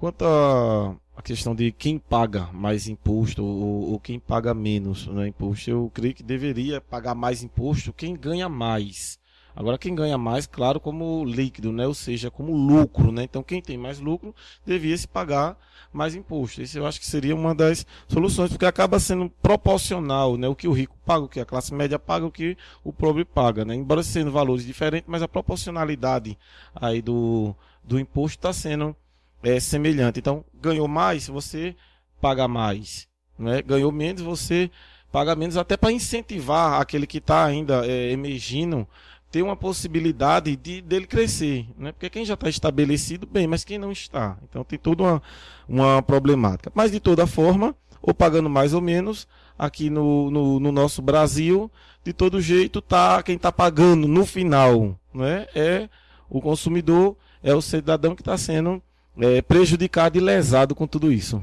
Quanto a, a questão de quem paga mais imposto ou, ou, quem paga menos né, imposto, eu creio que deveria pagar mais imposto quem ganha mais. Agora, quem ganha mais, claro, como líquido, né? ou seja, como lucro. Né? Então, quem tem mais lucro devia se pagar mais imposto. Isso eu acho que seria uma das soluções, porque acaba sendo proporcional né? o que o rico paga, o que a classe média paga, o que o pobre paga. Né? Embora sendo valores diferentes, mas a proporcionalidade aí do, do imposto está sendo é, semelhante. Então, ganhou mais, você paga mais. Né? Ganhou menos, você paga menos, até para incentivar aquele que está ainda é, emergindo, ter uma possibilidade de dele crescer. Né? Porque quem já está estabelecido, bem, mas quem não está. Então tem toda uma, uma problemática. Mas de toda forma, ou pagando mais ou menos, aqui no, no, no nosso Brasil, de todo jeito, tá, quem está pagando no final né? é o consumidor, é o cidadão que está sendo é, prejudicado e lesado com tudo isso.